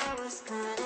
I was gone.